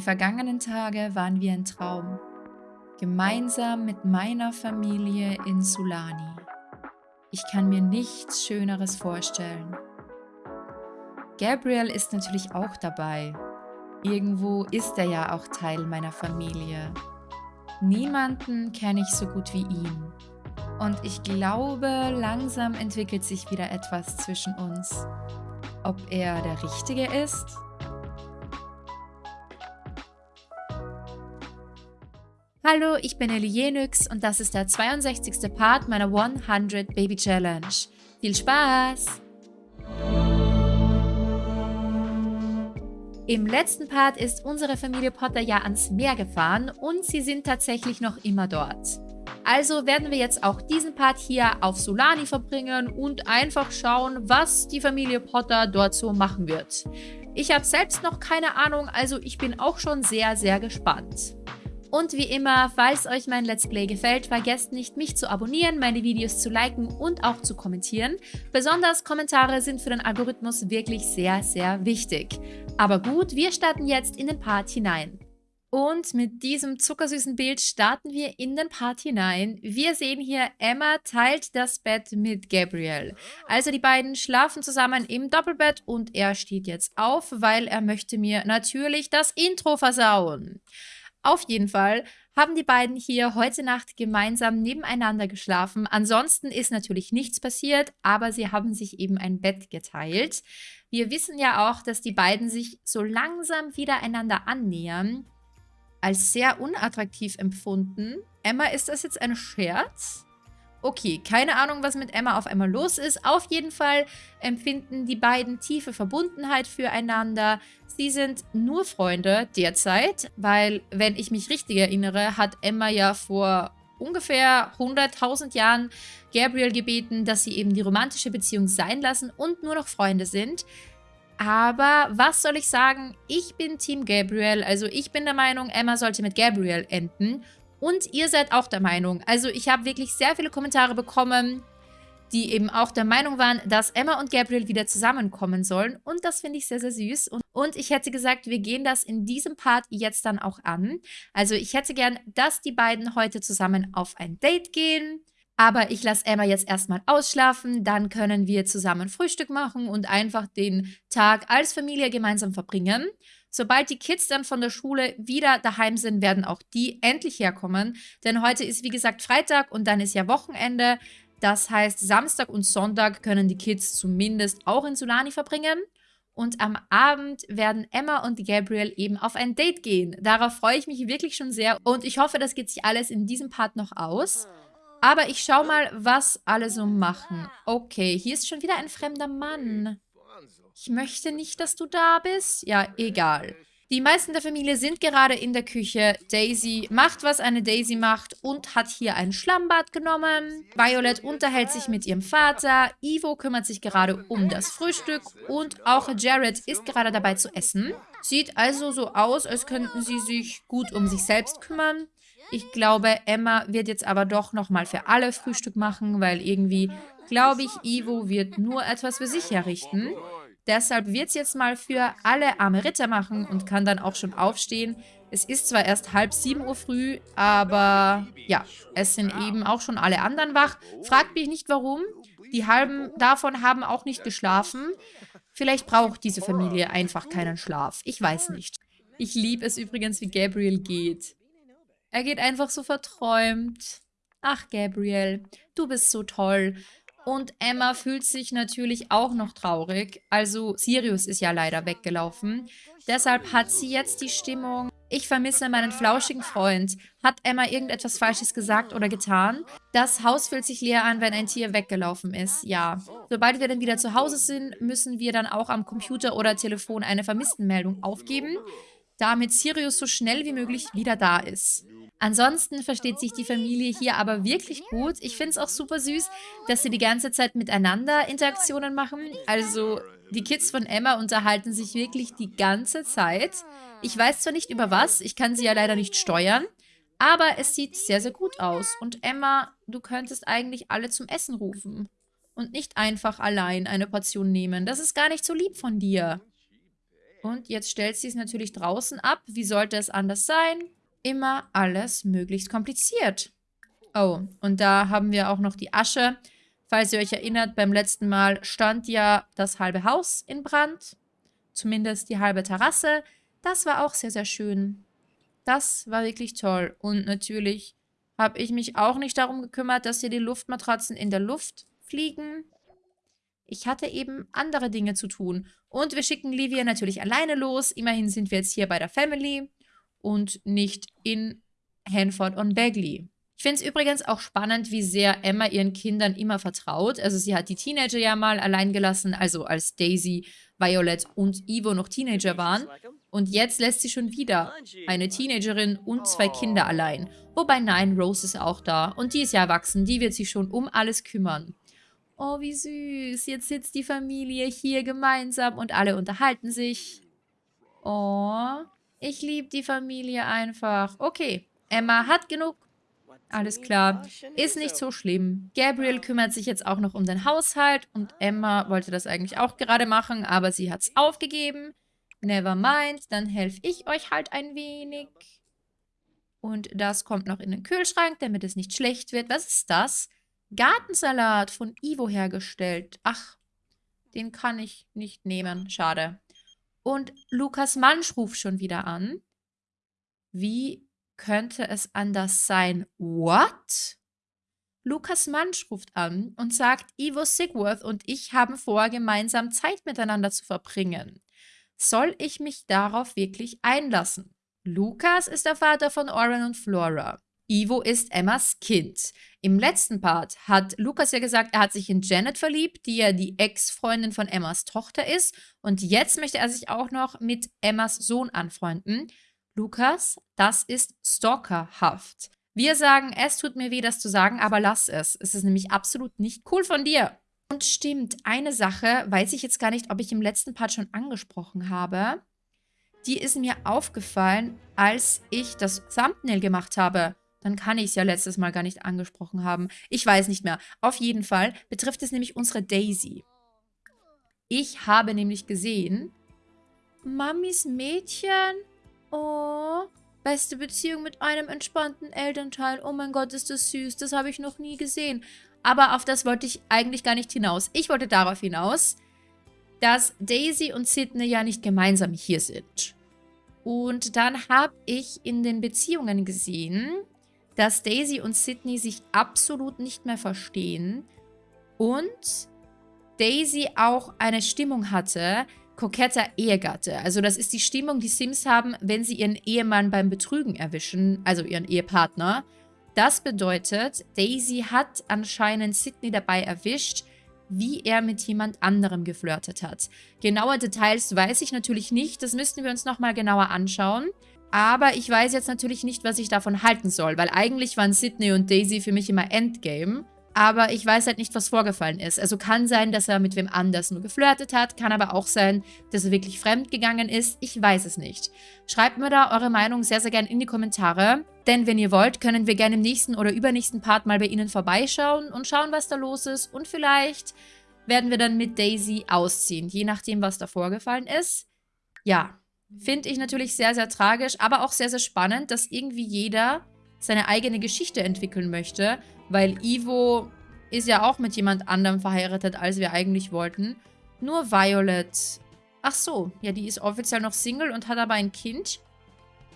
Die vergangenen Tage waren wie ein Traum. Gemeinsam mit meiner Familie in Sulani. Ich kann mir nichts Schöneres vorstellen. Gabriel ist natürlich auch dabei. Irgendwo ist er ja auch Teil meiner Familie. Niemanden kenne ich so gut wie ihn. Und ich glaube, langsam entwickelt sich wieder etwas zwischen uns. Ob er der Richtige ist? Hallo, ich bin Ellie Jenix und das ist der 62. Part meiner 100 Baby Challenge. Viel Spaß! Im letzten Part ist unsere Familie Potter ja ans Meer gefahren und sie sind tatsächlich noch immer dort. Also werden wir jetzt auch diesen Part hier auf Solani verbringen und einfach schauen, was die Familie Potter dort so machen wird. Ich habe selbst noch keine Ahnung, also ich bin auch schon sehr, sehr gespannt. Und wie immer, falls euch mein Let's Play gefällt, vergesst nicht, mich zu abonnieren, meine Videos zu liken und auch zu kommentieren. Besonders Kommentare sind für den Algorithmus wirklich sehr, sehr wichtig. Aber gut, wir starten jetzt in den Part hinein. Und mit diesem zuckersüßen Bild starten wir in den Part hinein. Wir sehen hier, Emma teilt das Bett mit Gabriel. Also die beiden schlafen zusammen im Doppelbett und er steht jetzt auf, weil er möchte mir natürlich das Intro versauen. Auf jeden Fall haben die beiden hier heute Nacht gemeinsam nebeneinander geschlafen. Ansonsten ist natürlich nichts passiert, aber sie haben sich eben ein Bett geteilt. Wir wissen ja auch, dass die beiden sich so langsam wieder einander annähern. Als sehr unattraktiv empfunden. Emma, ist das jetzt ein Scherz? Okay, keine Ahnung, was mit Emma auf einmal los ist. Auf jeden Fall empfinden die beiden tiefe Verbundenheit füreinander. Sie sind nur Freunde derzeit, weil, wenn ich mich richtig erinnere, hat Emma ja vor ungefähr 100.000 Jahren Gabriel gebeten, dass sie eben die romantische Beziehung sein lassen und nur noch Freunde sind. Aber was soll ich sagen? Ich bin Team Gabriel. Also ich bin der Meinung, Emma sollte mit Gabriel enden. Und ihr seid auch der Meinung. Also ich habe wirklich sehr viele Kommentare bekommen, die eben auch der Meinung waren, dass Emma und Gabriel wieder zusammenkommen sollen. Und das finde ich sehr, sehr süß. Und, ich hätte gesagt, wir gehen das in diesem Part jetzt dann auch an. Also ich hätte gern, dass die beiden heute zusammen auf ein Date gehen. Aber ich lasse Emma jetzt erstmal ausschlafen, dann können wir zusammen Frühstück machen und einfach den Tag als Familie gemeinsam verbringen. Sobald die Kids dann von der Schule wieder daheim sind, werden auch die endlich herkommen. Denn heute ist, wie gesagt, Freitag und dann ist ja Wochenende. Das heißt, Samstag und Sonntag können die Kids zumindest auch in Solani verbringen. Und am Abend werden Emma und Gabriel eben auf ein Date gehen. Darauf freue ich mich wirklich schon sehr. Und ich hoffe, das geht sich alles in diesem Part noch aus. Aber ich schau mal, was alle so machen. Okay, hier ist schon wieder ein fremder Mann. Ich möchte nicht, dass du da bist. Ja, egal. Die meisten der Familie sind gerade in der Küche. Daisy macht, was eine Daisy macht und hat hier ein Schlammbad genommen. Violet unterhält sich mit ihrem Vater. Ivo kümmert sich gerade um das Frühstück und auch Jared ist gerade dabei zu essen. Sieht also so aus, als könnten sie sich gut um sich selbst kümmern. Ich glaube, Emma wird jetzt aber doch nochmal für alle Frühstück machen, weil irgendwie, glaube ich, Ivo wird nur etwas für sich herrichten. Deshalb wird es jetzt mal für alle arme Ritter machen und kann dann auch schon aufstehen. Es ist zwar erst halb sieben Uhr früh, aber ja, es sind eben auch schon alle anderen wach. Fragt mich nicht warum. Die halben davon haben auch nicht geschlafen. Vielleicht braucht diese Familie einfach keinen Schlaf. Ich weiß nicht. Ich liebe es übrigens, wie Gabriel geht. Er geht einfach so verträumt. Ach, Gabriel, du bist so toll. Und Emma fühlt sich natürlich auch noch traurig. Also Sirius ist ja leider weggelaufen. Deshalb hat sie jetzt die Stimmung, ich vermisse meinen flauschigen Freund. Hat Emma irgendetwas Falsches gesagt oder getan? Das Haus fühlt sich leer an, wenn ein Tier weggelaufen ist. Ja. Sobald wir dann wieder zu Hause sind, müssen wir dann auch am Computer oder Telefon eine Vermisstenmeldung aufgeben, damit Sirius so schnell wie möglich wieder da ist. Ansonsten versteht sich die Familie hier aber wirklich gut. Ich finde es auch super süß, dass sie die ganze Zeit miteinander Interaktionen machen. Also die Kids von Emma unterhalten sich wirklich die ganze Zeit. Ich weiß zwar nicht über was, ich kann sie ja leider nicht steuern, aber es sieht sehr, sehr gut aus. Und Emma, du könntest eigentlich alle zum Essen rufen. Und nicht einfach allein eine Portion nehmen. Das ist gar nicht so lieb von dir. Und jetzt stellt sie es natürlich draußen ab. Wie sollte es anders sein? Immer alles möglichst kompliziert. Oh, und da haben wir auch noch die Asche. Falls ihr euch erinnert, beim letzten Mal stand ja das halbe Haus in Brand. Zumindest die halbe Terrasse. Das war auch sehr, sehr schön. Das war wirklich toll. Und natürlich habe ich mich auch nicht darum gekümmert, dass hier die Luftmatratzen in der Luft fliegen. Ich hatte eben andere Dinge zu tun. Und wir schicken Livia natürlich alleine los. Immerhin sind wir jetzt hier bei der Family und nicht in Hanford on Bagley. Ich finde es übrigens auch spannend, wie sehr Emma ihren Kindern immer vertraut. Also sie hat die Teenager ja mal allein gelassen, also als Daisy, Violet und Ivo noch Teenager waren. Und jetzt lässt sie schon wieder eine Teenagerin und zwei Kinder allein. Wobei nein, Rose ist auch da. Und die ist ja erwachsen, die wird sich schon um alles kümmern. Oh, wie süß. Jetzt sitzt die Familie hier gemeinsam und alle unterhalten sich. Oh, ich liebe die Familie einfach. Okay, Emma hat genug alles klar. Ist nicht so schlimm. Gabriel kümmert sich jetzt auch noch um den Haushalt und Emma wollte das eigentlich auch gerade machen, aber sie hat es aufgegeben. Never mind, dann helfe ich euch halt ein wenig. Und das kommt noch in den Kühlschrank, damit es nicht schlecht wird. Was ist das? Gartensalat von Ivo hergestellt. Ach, den kann ich nicht nehmen. Schade. Und Lukas Mansch ruft schon wieder an. Wie könnte es anders sein? What? Lukas Mansch ruft an und sagt, Ivo Sigworth und ich haben vor, gemeinsam Zeit miteinander zu verbringen. Soll ich mich darauf wirklich einlassen? Lukas ist der Vater von Oren und Flora. Ivo ist Emmas Kind. Im letzten Part hat Lukas ja gesagt, er hat sich in Janet verliebt, die ja die Ex-Freundin von Emmas Tochter ist. Und jetzt möchte er sich auch noch mit Emmas Sohn anfreunden. Lukas, das ist stalkerhaft. Wir sagen, es tut mir weh, das zu sagen, aber lass es. Es ist nämlich absolut nicht cool von dir. Und stimmt, eine Sache, weiß ich jetzt gar nicht, ob ich im letzten Part schon angesprochen habe. Die ist mir aufgefallen, als ich das Thumbnail gemacht habe. Dann kann ich es ja letztes Mal gar nicht angesprochen haben. Ich weiß nicht mehr. Auf jeden Fall betrifft es nämlich unsere Daisy. Ich habe nämlich gesehen, Mamis Mädchen Oh, beste Beziehung mit einem entspannten Elternteil. Oh mein Gott, ist das süß. Das habe ich noch nie gesehen. Aber auf das wollte ich eigentlich gar nicht hinaus. Ich wollte darauf hinaus, dass Daisy und Sydney ja nicht gemeinsam hier sind. Und dann habe ich in den Beziehungen gesehen, dass Daisy und Sydney sich absolut nicht mehr verstehen und Daisy auch eine Stimmung hatte, koketter Ehegatte. Also das ist die Stimmung, die Sims haben, wenn sie ihren Ehemann beim Betrügen erwischen, also ihren Ehepartner. Das bedeutet, Daisy hat anscheinend Sydney dabei erwischt, wie er mit jemand anderem geflirtet hat. Genaue Details weiß ich natürlich nicht, das müssten wir uns nochmal genauer anschauen. Aber ich weiß jetzt natürlich nicht, was ich davon halten soll, weil eigentlich waren Sydney und Daisy für mich immer Endgame. Aber ich weiß halt nicht, was vorgefallen ist. Also kann sein, dass er mit wem anders nur geflirtet hat. Kann aber auch sein, dass er wirklich fremd gegangen ist. Ich weiß es nicht. Schreibt mir da eure Meinung sehr, sehr gerne in die Kommentare. Denn wenn ihr wollt, können wir gerne im nächsten oder übernächsten Part mal bei Ihnen vorbeischauen und schauen, was da los ist. Und vielleicht werden wir dann mit Daisy ausziehen, je nachdem, was da vorgefallen ist. Ja, finde ich natürlich sehr, sehr tragisch, aber auch sehr, sehr spannend, dass irgendwie jeder seine eigene Geschichte entwickeln möchte, weil Ivo ist ja auch mit jemand anderem verheiratet, als wir eigentlich wollten. Nur Violet. Ach so, ja, die ist offiziell noch Single und hat aber ein Kind.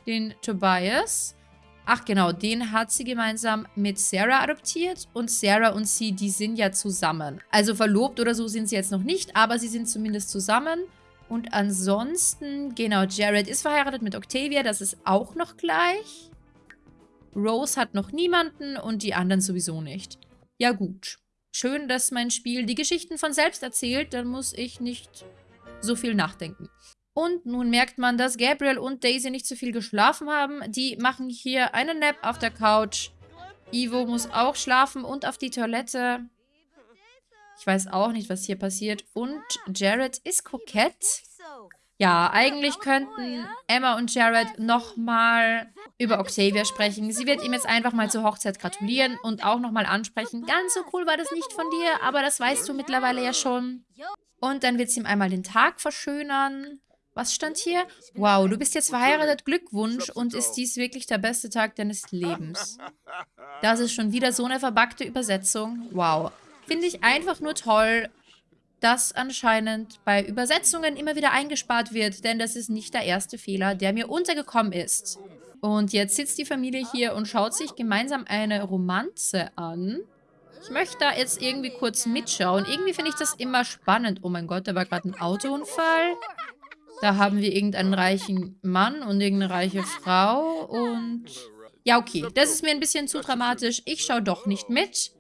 Den Tobias. Ach genau, den hat sie gemeinsam mit Sarah adoptiert und Sarah und sie, die sind ja zusammen. Also verlobt oder so sind sie jetzt noch nicht, aber sie sind zumindest zusammen. Und ansonsten, genau, Jared ist verheiratet mit Octavia, das ist auch noch gleich. Rose hat noch niemanden und die anderen sowieso nicht. Ja gut. Schön, dass mein Spiel die Geschichten von selbst erzählt, dann muss ich nicht so viel nachdenken. Und nun merkt man, dass Gabriel und Daisy nicht so viel geschlafen haben. Die machen hier einen Nap auf der Couch. Ivo muss auch schlafen und auf die Toilette. Ich weiß auch nicht, was hier passiert. Und Jared ist kokett. Ja, eigentlich könnten Emma und Jared nochmal über Octavia sprechen. Sie wird ihm jetzt einfach mal zur Hochzeit gratulieren und auch nochmal ansprechen. Ganz so cool war das nicht von dir, aber das weißt du mittlerweile ja schon. Und dann wird sie ihm einmal den Tag verschönern. Was stand hier? Wow, du bist jetzt verheiratet, Glückwunsch und ist dies wirklich der beste Tag deines Lebens. Das ist schon wieder so eine verbackte Übersetzung. Wow. Finde ich einfach nur toll, dass anscheinend bei Übersetzungen immer wieder eingespart wird, denn das ist nicht der erste Fehler, der mir untergekommen ist. Und jetzt sitzt die Familie hier und schaut sich gemeinsam eine Romanze an. Ich möchte da jetzt irgendwie kurz mitschauen. Irgendwie finde ich das immer spannend. Oh mein Gott, da war gerade ein Autounfall. Da haben wir irgendeinen reichen Mann und irgendeine reiche Frau und... Ja, okay. Das ist mir ein bisschen zu dramatisch. Ich schaue doch nicht mit.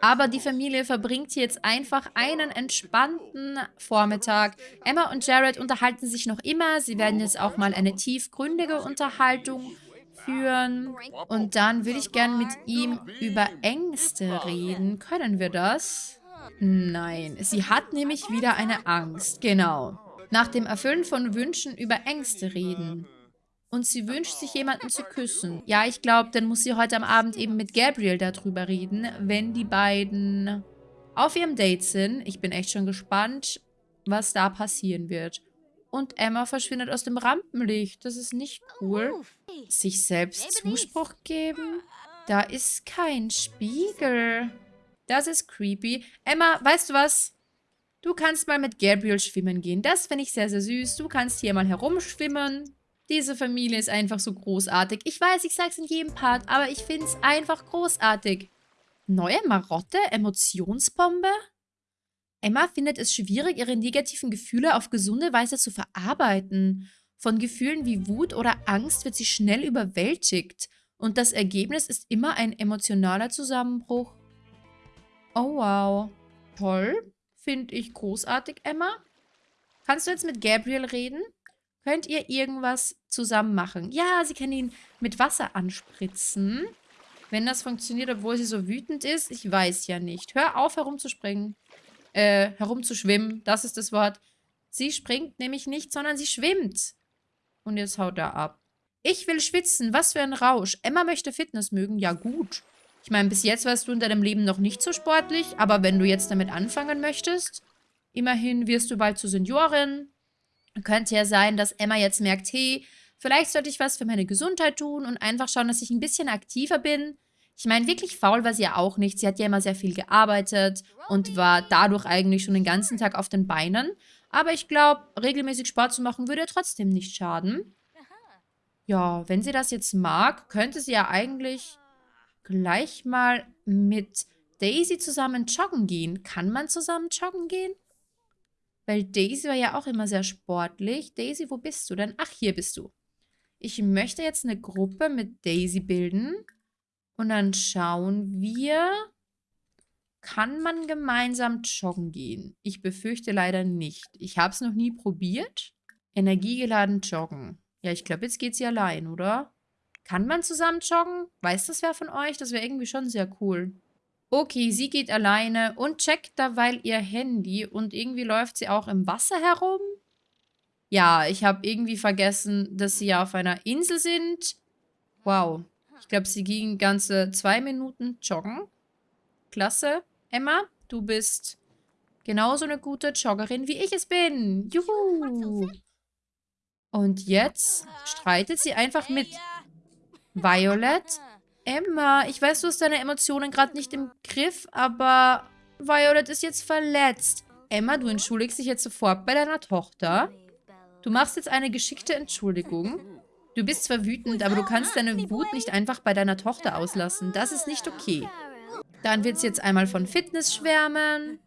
Aber die Familie verbringt jetzt einfach einen entspannten Vormittag. Emma und Jared unterhalten sich noch immer. Sie werden jetzt auch mal eine tiefgründige Unterhaltung führen. Und dann würde ich gerne mit ihm über Ängste reden. Können wir das? Nein. Sie hat nämlich wieder eine Angst. Genau nach dem Erfüllen von Wünschen über Ängste reden. Und sie wünscht sich jemanden zu küssen. Ja, ich glaube, dann muss sie heute am Abend eben mit Gabriel darüber reden, wenn die beiden auf ihrem Date sind. Ich bin echt schon gespannt, was da passieren wird. Und Emma verschwindet aus dem Rampenlicht. Das ist nicht cool. Sich selbst Zuspruch geben? Da ist kein Spiegel. Das ist creepy. Emma, weißt du was? Du kannst mal mit Gabriel schwimmen gehen. Das finde ich sehr, sehr süß. Du kannst hier mal herumschwimmen. Diese Familie ist einfach so großartig. Ich weiß, ich sage es in jedem Part, aber ich finde es einfach großartig. Neue Marotte? Emotionsbombe? Emma findet es schwierig, ihre negativen Gefühle auf gesunde Weise zu verarbeiten. Von Gefühlen wie Wut oder Angst wird sie schnell überwältigt. Und das Ergebnis ist immer ein emotionaler Zusammenbruch. Oh wow. Toll. Finde ich großartig, Emma. Kannst du jetzt mit Gabriel reden? Könnt ihr irgendwas zusammen machen? Ja, sie kann ihn mit Wasser anspritzen. Wenn das funktioniert, obwohl sie so wütend ist, ich weiß ja nicht. Hör auf, herumzuspringen. Äh, herumzuschwimmen, das ist das Wort. Sie springt nämlich nicht, sondern sie schwimmt. Und jetzt haut er ab. Ich will schwitzen, was für ein Rausch. Emma möchte Fitness mögen, ja gut. Ich meine, bis jetzt warst du in deinem Leben noch nicht so sportlich, aber wenn du jetzt damit anfangen möchtest, immerhin wirst du bald zur Seniorin. Könnte ja sein, dass Emma jetzt merkt, hey, vielleicht sollte ich was für meine Gesundheit tun und einfach schauen, dass ich ein bisschen aktiver bin. Ich meine, wirklich faul war sie ja auch nicht. Sie hat ja immer sehr viel gearbeitet und war dadurch eigentlich schon den ganzen Tag auf den Beinen. Aber ich glaube, regelmäßig Sport zu machen würde trotzdem nicht schaden. Ja, wenn sie das jetzt mag, könnte sie ja eigentlich gleich mal mit Daisy zusammen joggen gehen. Kann man zusammen joggen gehen? Weil Daisy war ja auch immer sehr sportlich. Daisy, wo bist du denn? Ach, hier bist du. Ich möchte jetzt eine Gruppe mit Daisy bilden. Und dann schauen wir, kann man gemeinsam joggen gehen? Ich befürchte leider nicht. Ich habe es noch nie probiert. Energiegeladen joggen. Ja, ich glaube, jetzt geht sie allein, oder? Kann man zusammen joggen? Weiß das wer von euch? Das wäre irgendwie schon sehr cool. Okay, sie geht alleine und checkt dabei ihr Handy und irgendwie läuft sie auch im Wasser herum. Ja, ich habe irgendwie vergessen, dass sie ja auf einer Insel sind. Wow. Ich glaube, sie ging ganze zwei Minuten joggen. Klasse. Emma, du bist genauso eine gute Joggerin, wie ich es bin. Juhu. Und jetzt streitet sie einfach mit. Violet? Emma, ich weiß, du hast deine Emotionen gerade nicht im Griff, aber Violet ist jetzt verletzt. Emma, du entschuldigst dich jetzt sofort bei deiner Tochter. Du machst jetzt eine geschickte Entschuldigung. Du bist zwar wütend, aber du kannst deine Wut nicht einfach bei deiner Tochter auslassen. Das ist nicht okay. Dann wird sie jetzt einmal von Fitness schwärmen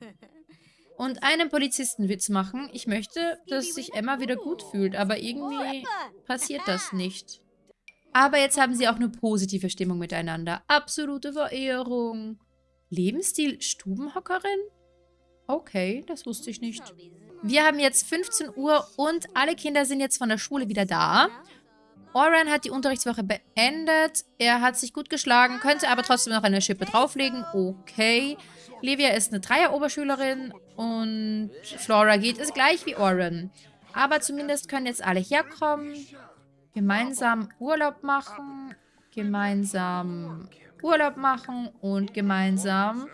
und einen Polizistenwitz machen. Ich möchte, dass sich Emma wieder gut fühlt, aber irgendwie passiert das nicht. Aber jetzt haben sie auch eine positive Stimmung miteinander. Absolute Verehrung. Lebensstil Stubenhockerin? Okay, das wusste ich nicht. Wir haben jetzt 15 Uhr und alle Kinder sind jetzt von der Schule wieder da. Oran hat die Unterrichtswoche beendet. Er hat sich gut geschlagen, könnte aber trotzdem noch eine Schippe drauflegen. Okay. Livia ist eine Dreier-Oberschülerin und Flora geht es gleich wie Oran. Aber zumindest können jetzt alle herkommen. Gemeinsam Urlaub machen, gemeinsam Urlaub machen und gemeinsam...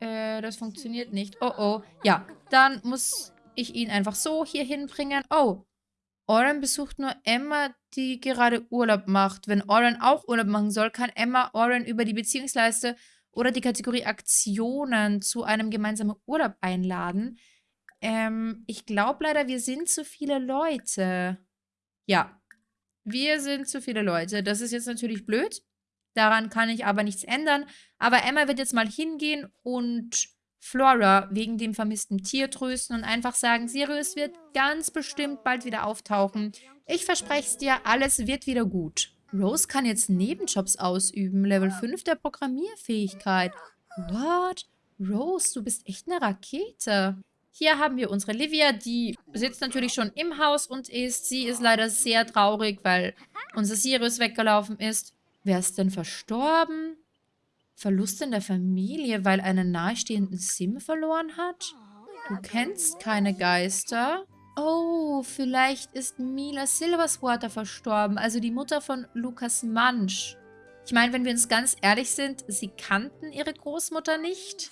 Äh, das funktioniert nicht. Oh, oh. Ja, dann muss ich ihn einfach so hier hinbringen. Oh, Oren besucht nur Emma, die gerade Urlaub macht. Wenn Oren auch Urlaub machen soll, kann Emma Oren über die Beziehungsleiste oder die Kategorie Aktionen zu einem gemeinsamen Urlaub einladen. Ähm, ich glaube leider, wir sind zu viele Leute. Ja, wir sind zu viele Leute. Das ist jetzt natürlich blöd. Daran kann ich aber nichts ändern. Aber Emma wird jetzt mal hingehen und Flora wegen dem vermissten Tier trösten und einfach sagen, Sirius wird ganz bestimmt bald wieder auftauchen. Ich verspreche es dir, alles wird wieder gut. Rose kann jetzt Nebenjobs ausüben. Level 5 der Programmierfähigkeit. What? Rose, du bist echt eine Rakete. Hier haben wir unsere Livia, die sitzt natürlich schon im Haus und isst. Sie ist leider sehr traurig, weil unser Sirius weggelaufen ist. Wer ist denn verstorben? Verlust in der Familie, weil einen nahestehenden Sim verloren hat? Du kennst keine Geister? Oh, vielleicht ist Mila Silverswater verstorben, also die Mutter von Lukas Mansch. Ich meine, wenn wir uns ganz ehrlich sind, sie kannten ihre Großmutter nicht.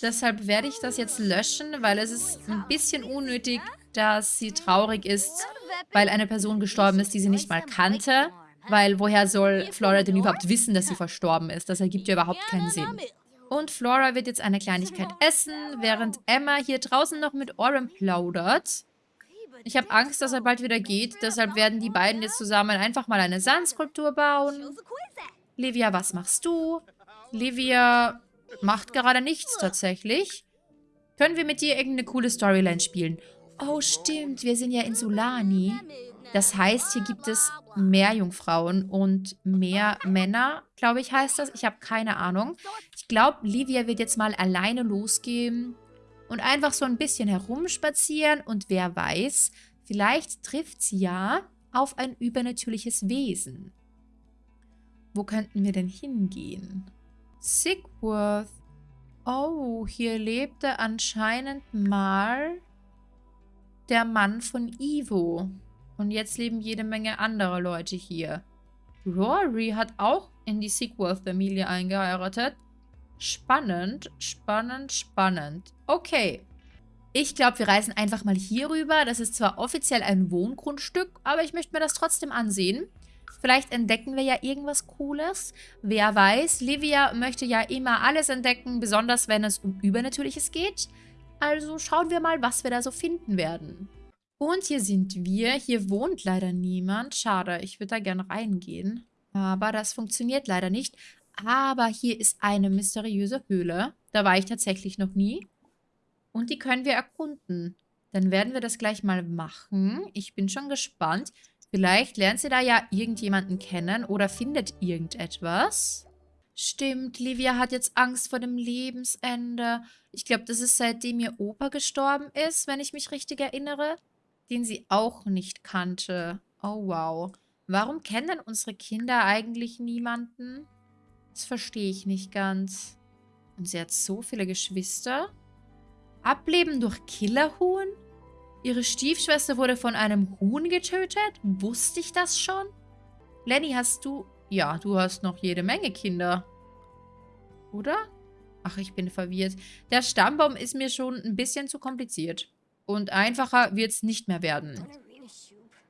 Deshalb werde ich das jetzt löschen, weil es ist ein bisschen unnötig, dass sie traurig ist, weil eine Person gestorben ist, die sie nicht mal kannte. Weil woher soll Flora denn überhaupt wissen, dass sie verstorben ist? Das ergibt ja überhaupt keinen Sinn. Und Flora wird jetzt eine Kleinigkeit essen, während Emma hier draußen noch mit Oren plaudert. Ich habe Angst, dass er bald wieder geht, deshalb werden die beiden jetzt zusammen einfach mal eine Sandskulptur bauen. Livia, was machst du? Livia macht gerade nichts tatsächlich. Können wir mit dir irgendeine coole Storyline spielen? Oh, stimmt, wir sind ja in Sulani. Das heißt, hier gibt es mehr Jungfrauen und mehr Männer, glaube ich, heißt das. Ich habe keine Ahnung. Ich glaube, Livia wird jetzt mal alleine losgehen und einfach so ein bisschen herumspazieren. Und wer weiß, vielleicht trifft sie ja auf ein übernatürliches Wesen. Wo könnten wir denn hingehen? Sigworth. Oh, hier lebte anscheinend mal der Mann von Ivo. Und jetzt leben jede Menge andere Leute hier. Rory hat auch in die Sequel-Familie eingeheiratet. Spannend, spannend, spannend. Okay. Ich glaube, wir reisen einfach mal hier rüber. Das ist zwar offiziell ein Wohngrundstück, aber ich möchte mir das trotzdem ansehen. Vielleicht entdecken wir ja irgendwas Cooles. Wer weiß, Livia möchte ja immer alles entdecken, besonders wenn es um Übernatürliches geht. Also schauen wir mal, was wir da so finden werden. Und hier sind wir. Hier wohnt leider niemand. Schade, ich würde da gerne reingehen. Aber das funktioniert leider nicht. Aber hier ist eine mysteriöse Höhle. Da war ich tatsächlich noch nie. Und die können wir erkunden. Dann werden wir das gleich mal machen. Ich bin schon gespannt. Vielleicht lernt sie da ja irgendjemanden kennen oder findet irgendetwas. Stimmt, Livia hat jetzt Angst vor dem Lebensende. Ich glaube, das ist seitdem ihr Opa gestorben ist, wenn ich mich richtig erinnere den sie auch nicht kannte. Oh, wow. Warum kennen unsere Kinder eigentlich niemanden? Das verstehe ich nicht ganz. Und sie hat so viele Geschwister. Ableben durch Killerhuhn? Ihre Stiefschwester wurde von einem Huhn getötet? Wusste ich das schon? Lenny, hast du... Ja, du hast noch jede Menge Kinder. Oder? Ach, ich bin verwirrt. Der Stammbaum ist mir schon ein bisschen zu kompliziert. Und einfacher wird es nicht mehr werden.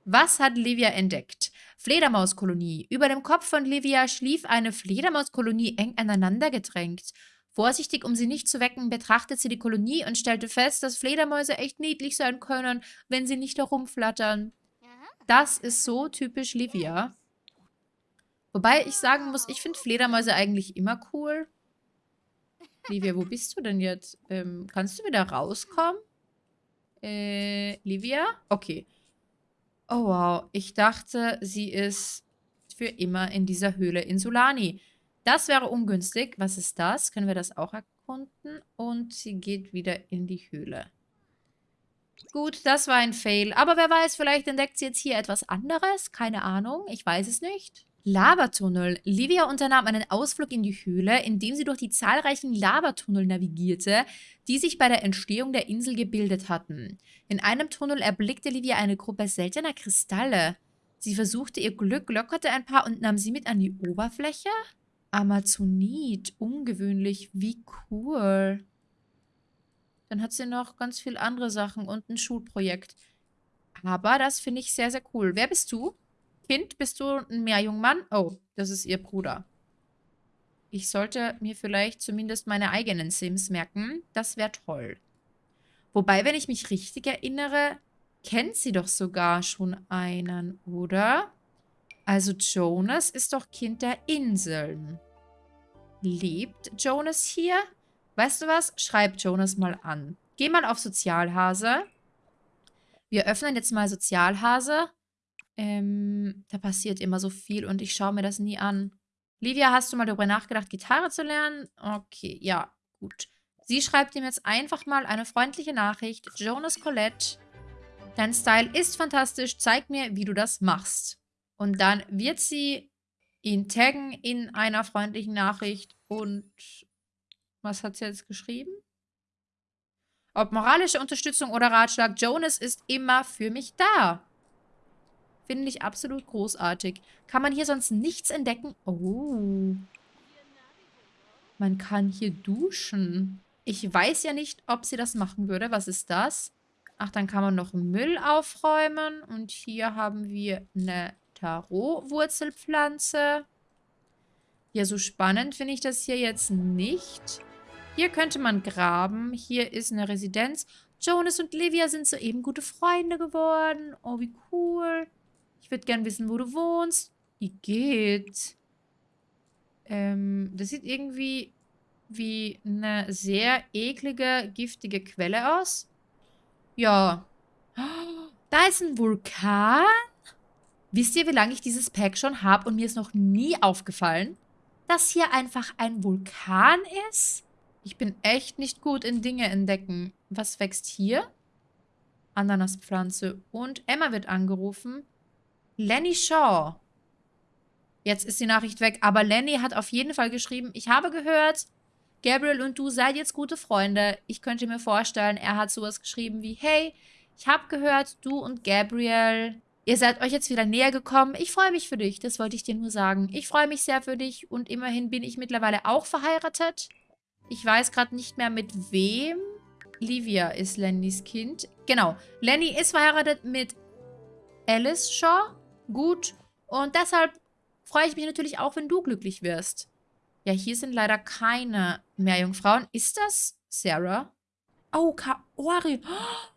Was hat Livia entdeckt? Fledermauskolonie. Über dem Kopf von Livia schlief eine Fledermauskolonie eng aneinander gedrängt. Vorsichtig, um sie nicht zu wecken, betrachtet sie die Kolonie und stellte fest, dass Fledermäuse echt niedlich sein können, wenn sie nicht herumflattern. Das ist so typisch Livia. Wobei ich sagen muss, ich finde Fledermäuse eigentlich immer cool. Livia, wo bist du denn jetzt? Ähm, kannst du wieder rauskommen? Äh, Livia? Okay. Oh, wow. Ich dachte, sie ist für immer in dieser Höhle in Sulani. Das wäre ungünstig. Was ist das? Können wir das auch erkunden? Und sie geht wieder in die Höhle. Gut, das war ein Fail. Aber wer weiß, vielleicht entdeckt sie jetzt hier etwas anderes. Keine Ahnung. Ich weiß es nicht. Lavatunnel. Livia unternahm einen Ausflug in die Höhle, indem sie durch die zahlreichen Lavatunnel navigierte, die sich bei der Entstehung der Insel gebildet hatten. In einem Tunnel erblickte Livia eine Gruppe seltener Kristalle. Sie versuchte ihr Glück, lockerte ein paar und nahm sie mit an die Oberfläche? Amazonit, ungewöhnlich, wie cool. Dann hat sie noch ganz viele andere Sachen und ein Schulprojekt. Aber das finde ich sehr, sehr cool. Wer bist du? Kind, bist du ein Meerjungmann? Oh, das ist ihr Bruder. Ich sollte mir vielleicht zumindest meine eigenen Sims merken. Das wäre toll. Wobei, wenn ich mich richtig erinnere, kennt sie doch sogar schon einen, oder? Also Jonas ist doch Kind der Inseln. Lebt Jonas hier? Weißt du was? Schreib Jonas mal an. Geh mal auf Sozialhase. Wir öffnen jetzt mal Sozialhase. Ähm, da passiert immer so viel und ich schaue mir das nie an. Livia, hast du mal darüber nachgedacht, Gitarre zu lernen? Okay, ja, gut. Sie schreibt ihm jetzt einfach mal eine freundliche Nachricht. Jonas Colette, dein Style ist fantastisch. Zeig mir, wie du das machst. Und dann wird sie ihn taggen in einer freundlichen Nachricht. Und was hat sie jetzt geschrieben? Ob moralische Unterstützung oder Ratschlag, Jonas ist immer für mich da. Finde ich absolut großartig. Kann man hier sonst nichts entdecken? Oh. Man kann hier duschen. Ich weiß ja nicht, ob sie das machen würde. Was ist das? Ach, dann kann man noch Müll aufräumen. Und hier haben wir eine Tarot-Wurzelpflanze. Ja, so spannend finde ich das hier jetzt nicht. Hier könnte man graben. Hier ist eine Residenz. Jonas und Livia sind soeben gute Freunde geworden. Oh, wie cool. Ich würde gerne wissen, wo du wohnst. Wie geht? Ähm, das sieht irgendwie wie eine sehr eklige, giftige Quelle aus. Ja. Da ist ein Vulkan. Wisst ihr, wie lange ich dieses Pack schon habe und mir ist noch nie aufgefallen, dass hier einfach ein Vulkan ist? Ich bin echt nicht gut in Dinge entdecken. Was wächst hier? Ananaspflanze. Und Emma wird angerufen. Lenny Shaw. Jetzt ist die Nachricht weg, aber Lenny hat auf jeden Fall geschrieben, ich habe gehört, Gabriel und du seid jetzt gute Freunde. Ich könnte mir vorstellen, er hat sowas geschrieben wie, hey, ich habe gehört, du und Gabriel, ihr seid euch jetzt wieder näher gekommen. Ich freue mich für dich, das wollte ich dir nur sagen. Ich freue mich sehr für dich und immerhin bin ich mittlerweile auch verheiratet. Ich weiß gerade nicht mehr mit wem. Livia ist Lennys Kind. Genau, Lenny ist verheiratet mit Alice Shaw. Gut. Und deshalb freue ich mich natürlich auch, wenn du glücklich wirst. Ja, hier sind leider keine Meerjungfrauen. Ist das Sarah? Oh, Kaori. Oh,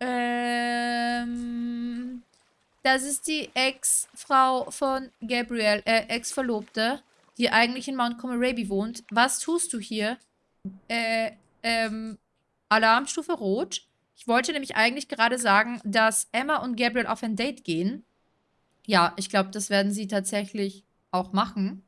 ähm, das ist die Ex-Frau von Gabriel, äh, Ex-Verlobte, die eigentlich in Mount Comoraby wohnt. Was tust du hier? Äh, ähm, Alarmstufe Rot. Ich wollte nämlich eigentlich gerade sagen, dass Emma und Gabriel auf ein Date gehen. Ja, ich glaube, das werden sie tatsächlich auch machen.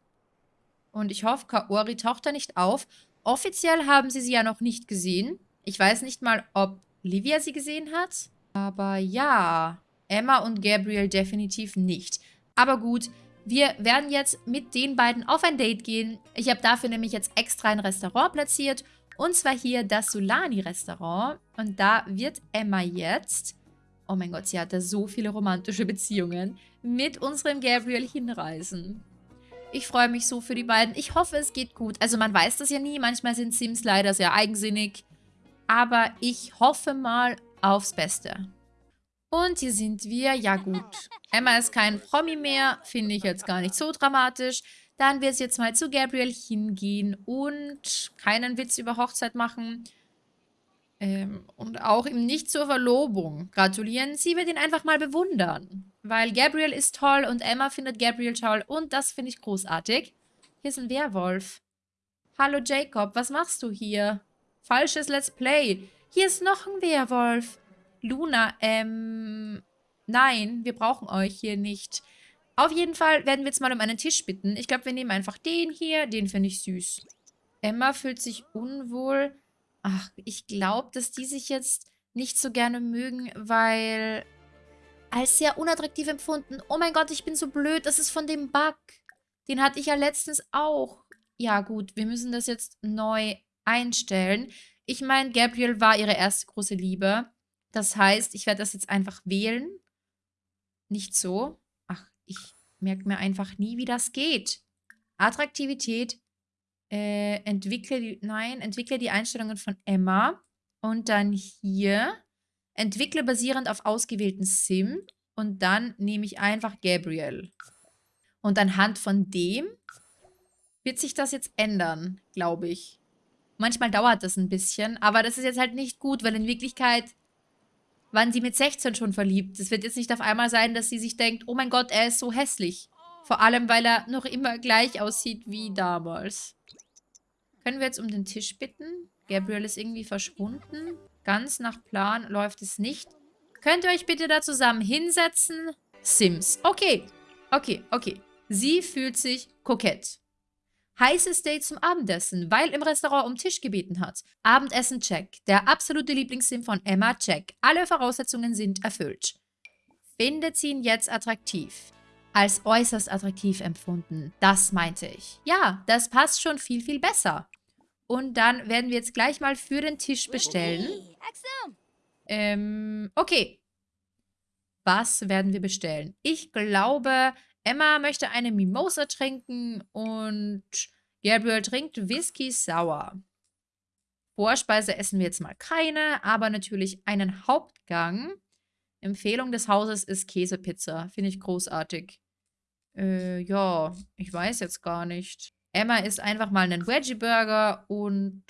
Und ich hoffe, Kaori taucht da nicht auf. Offiziell haben sie sie ja noch nicht gesehen. Ich weiß nicht mal, ob Livia sie gesehen hat. Aber ja, Emma und Gabriel definitiv nicht. Aber gut, wir werden jetzt mit den beiden auf ein Date gehen. Ich habe dafür nämlich jetzt extra ein Restaurant platziert. Und zwar hier das Solani-Restaurant. Und da wird Emma jetzt, oh mein Gott, sie hatte so viele romantische Beziehungen, mit unserem Gabriel hinreisen. Ich freue mich so für die beiden. Ich hoffe, es geht gut. Also man weiß das ja nie. Manchmal sind Sims leider sehr eigensinnig. Aber ich hoffe mal aufs Beste. Und hier sind wir. Ja gut. Emma ist kein Promi mehr. Finde ich jetzt gar nicht so dramatisch. Dann wird es jetzt mal zu Gabriel hingehen und keinen Witz über Hochzeit machen. Ähm, und auch ihm nicht zur Verlobung gratulieren. Sie wird ihn einfach mal bewundern. Weil Gabriel ist toll und Emma findet Gabriel toll. Und das finde ich großartig. Hier ist ein Werwolf. Hallo Jacob, was machst du hier? Falsches Let's Play. Hier ist noch ein Werwolf. Luna, ähm... Nein, wir brauchen euch hier nicht. Auf jeden Fall werden wir jetzt mal um einen Tisch bitten. Ich glaube, wir nehmen einfach den hier. Den finde ich süß. Emma fühlt sich unwohl. Ach, ich glaube, dass die sich jetzt nicht so gerne mögen, weil als sehr unattraktiv empfunden. Oh mein Gott, ich bin so blöd. Das ist von dem Bug. Den hatte ich ja letztens auch. Ja gut, wir müssen das jetzt neu einstellen. Ich meine, Gabriel war ihre erste große Liebe. Das heißt, ich werde das jetzt einfach wählen. Nicht so. Ach, ich merke mir einfach nie, wie das geht. Attraktivität. Äh, entwickle die, nein, entwickle die Einstellungen von Emma. Und dann hier Entwickle basierend auf ausgewählten Sim und dann nehme ich einfach Gabriel. Und anhand von dem wird sich das jetzt ändern, glaube ich. Manchmal dauert das ein bisschen, aber das ist jetzt halt nicht gut, weil in Wirklichkeit waren sie mit 16 schon verliebt. Es wird jetzt nicht auf einmal sein, dass sie sich denkt, oh mein Gott, er ist so hässlich. Vor allem, weil er noch immer gleich aussieht wie damals. Können wir jetzt um den Tisch bitten? Gabriel ist irgendwie verschwunden. Ganz nach Plan läuft es nicht. Könnt ihr euch bitte da zusammen hinsetzen? Sims. Okay. Okay, okay. Sie fühlt sich kokett. Heißes Date zum Abendessen, weil im Restaurant um Tisch gebeten hat. Abendessen check. Der absolute Lieblingssim von Emma check. Alle Voraussetzungen sind erfüllt. Findet sie ihn jetzt attraktiv? Als äußerst attraktiv empfunden. Das meinte ich. Ja, das passt schon viel, viel besser. Und dann werden wir jetzt gleich mal für den Tisch bestellen. Ähm, okay. Was werden wir bestellen? Ich glaube, Emma möchte eine Mimosa trinken und Gabriel trinkt Whisky Sauer. Vorspeise essen wir jetzt mal keine, aber natürlich einen Hauptgang. Empfehlung des Hauses ist Käsepizza. Finde ich großartig. Äh, ja, ich weiß jetzt gar nicht. Emma isst einfach mal einen Veggie-Burger und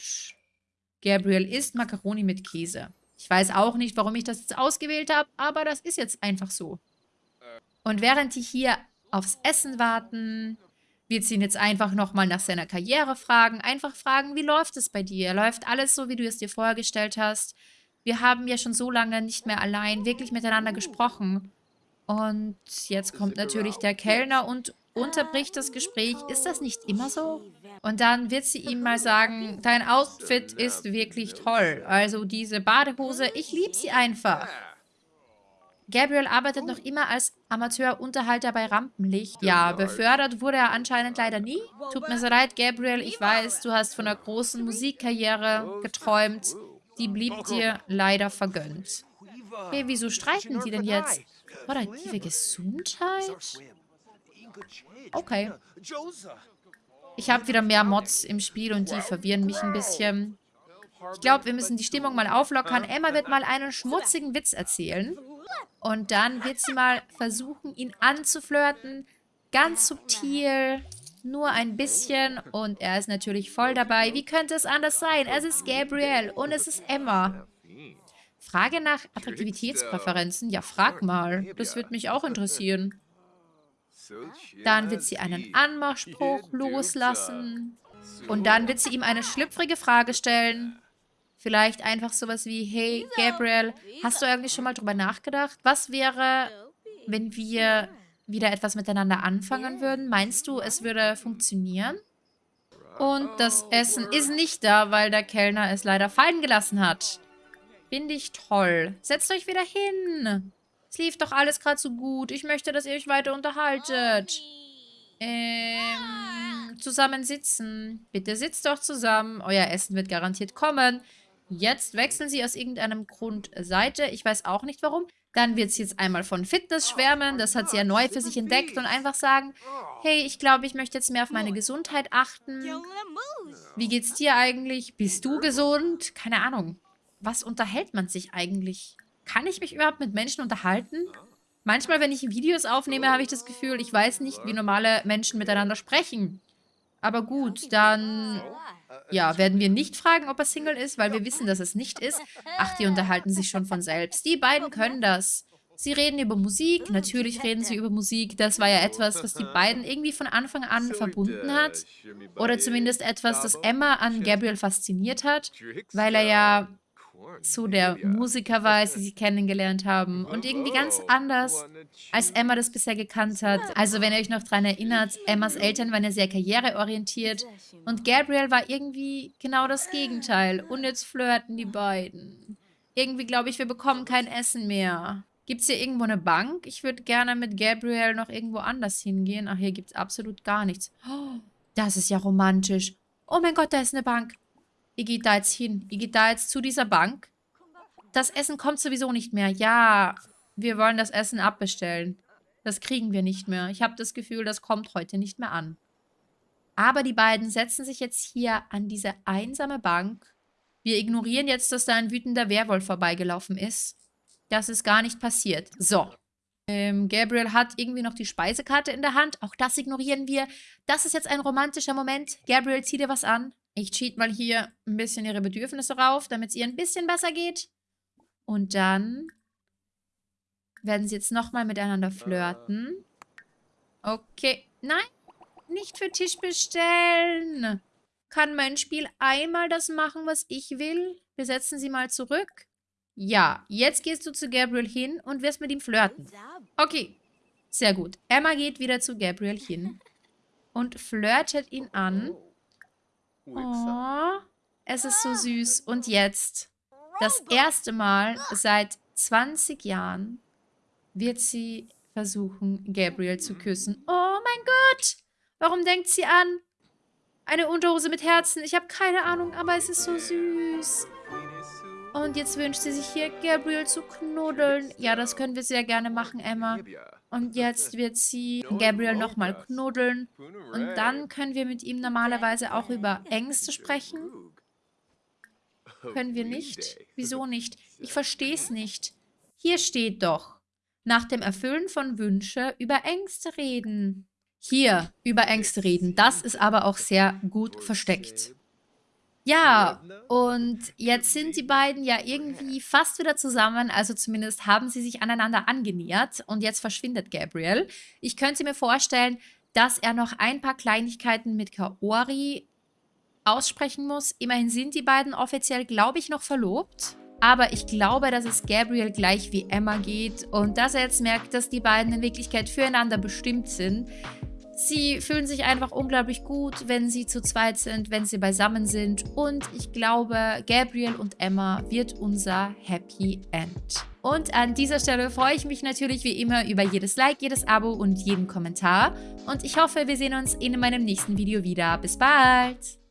Gabriel isst Macaroni mit Käse. Ich weiß auch nicht, warum ich das jetzt ausgewählt habe, aber das ist jetzt einfach so. Und während die hier aufs Essen warten. Wird sie ihn jetzt einfach nochmal nach seiner Karriere fragen. Einfach fragen, wie läuft es bei dir? Läuft alles so, wie du es dir vorgestellt hast? Wir haben ja schon so lange nicht mehr allein wirklich miteinander gesprochen. Und jetzt kommt natürlich der Kellner und unterbricht das Gespräch. Ist das nicht immer so? Und dann wird sie ihm mal sagen, dein Outfit ist wirklich toll. Also diese Badehose, ich liebe sie einfach. Gabriel arbeitet noch immer als Amateurunterhalter bei Rampenlicht. Ja, befördert wurde er anscheinend leider nie. Tut mir so leid, Gabriel. Ich weiß, du hast von einer großen Musikkarriere geträumt. Die blieb dir leider vergönnt. Hey, wieso streiten die denn jetzt? Operative Gesundheit? Okay. Ich habe wieder mehr Mods im Spiel und die verwirren mich ein bisschen. Ich glaube, wir müssen die Stimmung mal auflockern. Emma wird mal einen schmutzigen Witz erzählen. Und dann wird sie mal versuchen, ihn anzuflirten. Ganz subtil, nur ein bisschen. Und er ist natürlich voll dabei. Wie könnte es anders sein? Es ist Gabriel und es ist Emma. Frage nach Attraktivitätspräferenzen? Ja, frag mal. Das würde mich auch interessieren. Dann wird sie einen Anmachspruch loslassen. Und dann wird sie ihm eine schlüpfrige Frage stellen. Vielleicht einfach sowas wie, hey Gabriel, hast du eigentlich schon mal drüber nachgedacht? Was wäre, wenn wir wieder etwas miteinander anfangen würden? Meinst du, es würde funktionieren? Und das Essen ist nicht da, weil der Kellner es leider fallen gelassen hat. Finde ich toll. Setzt euch wieder hin. Es lief doch alles gerade so gut. Ich möchte, dass ihr euch weiter unterhaltet. Ähm, zusammen sitzen. Bitte sitzt doch zusammen. Euer Essen wird garantiert kommen. Jetzt wechseln sie aus irgendeinem Grund Seite. Ich weiß auch nicht warum. Dann wird sie jetzt einmal von Fitness schwärmen. Das hat sie ja neu für sich entdeckt. Und einfach sagen, hey, ich glaube, ich möchte jetzt mehr auf meine Gesundheit achten. Wie geht's dir eigentlich? Bist du gesund? Keine Ahnung. Was unterhält man sich eigentlich? Kann ich mich überhaupt mit Menschen unterhalten? Manchmal, wenn ich Videos aufnehme, habe ich das Gefühl, ich weiß nicht, wie normale Menschen miteinander sprechen. Aber gut, dann ja, werden wir nicht fragen, ob er Single ist, weil wir wissen, dass es nicht ist. Ach, die unterhalten sich schon von selbst. Die beiden können das. Sie reden über Musik, natürlich reden sie über Musik. Das war ja etwas, was die beiden irgendwie von Anfang an verbunden hat. Oder zumindest etwas, das Emma an Gabriel fasziniert hat, weil er ja so der Musiker war, als sie sich kennengelernt haben. Und irgendwie ganz anders, als Emma das bisher gekannt hat. Also wenn ihr euch noch daran erinnert, Emmas Eltern waren ja sehr karriereorientiert. Und Gabriel war irgendwie genau das Gegenteil. Und jetzt flirten die beiden. Irgendwie glaube ich, wir bekommen kein Essen mehr. Gibt es hier irgendwo eine Bank? Ich würde gerne mit Gabriel noch irgendwo anders hingehen. Ach, hier gibt es absolut gar nichts. Oh, das ist ja romantisch. Oh mein Gott, da ist eine Bank. Ihr geht da jetzt hin. Ihr geht da jetzt zu dieser Bank. Das Essen kommt sowieso nicht mehr. Ja, wir wollen das Essen abbestellen. Das kriegen wir nicht mehr. Ich habe das Gefühl, das kommt heute nicht mehr an. Aber die beiden setzen sich jetzt hier an diese einsame Bank. Wir ignorieren jetzt, dass da ein wütender Werwolf vorbeigelaufen ist. Das ist gar nicht passiert. So. Ähm, Gabriel hat irgendwie noch die Speisekarte in der Hand. Auch das ignorieren wir. Das ist jetzt ein romantischer Moment. Gabriel, zieh dir was an. Ich cheat mal hier ein bisschen ihre Bedürfnisse rauf, damit es ihr ein bisschen besser geht. Und dann werden sie jetzt nochmal miteinander flirten. Okay. Nein, nicht für Tisch bestellen. Kann mein Spiel einmal das machen, was ich will? Wir setzen sie mal zurück. Ja, jetzt gehst du zu Gabriel hin und wirst mit ihm flirten. Okay, sehr gut. Emma geht wieder zu Gabriel hin und flirtet ihn an. Oh, es ist so süß. Und jetzt, das erste Mal seit 20 Jahren, wird sie versuchen, Gabriel zu küssen. Oh mein Gott! Warum denkt sie an eine Unterhose mit Herzen? Ich habe keine Ahnung, aber es ist so süß. Und jetzt wünscht sie sich hier, Gabriel zu knuddeln. Ja, das können wir sehr gerne machen, Emma. Und jetzt wird sie Gabriel nochmal knuddeln. Und dann können wir mit ihm normalerweise auch über Ängste sprechen. Können wir nicht? Wieso nicht? Ich verstehe es nicht. Hier steht doch, nach dem Erfüllen von Wünsche über Ängste reden. Hier, über Ängste reden. Das ist aber auch sehr gut versteckt. Ja, und jetzt sind die beiden ja irgendwie fast wieder zusammen, also zumindest haben sie sich aneinander angenähert und jetzt verschwindet Gabriel. Ich könnte mir vorstellen, dass er noch ein paar Kleinigkeiten mit Kaori aussprechen muss. Immerhin sind die beiden offiziell, glaube ich, noch verlobt. Aber ich glaube, dass es Gabriel gleich wie Emma geht und dass er jetzt merkt, dass die beiden in Wirklichkeit füreinander bestimmt sind. Sie fühlen sich einfach unglaublich gut, wenn sie zu zweit sind, wenn sie beisammen sind. Und ich glaube, Gabriel und Emma wird unser Happy End. Und an dieser Stelle freue ich mich natürlich wie immer über jedes Like, jedes Abo und jeden Kommentar. Und ich hoffe, wir sehen uns in meinem nächsten Video wieder. Bis bald!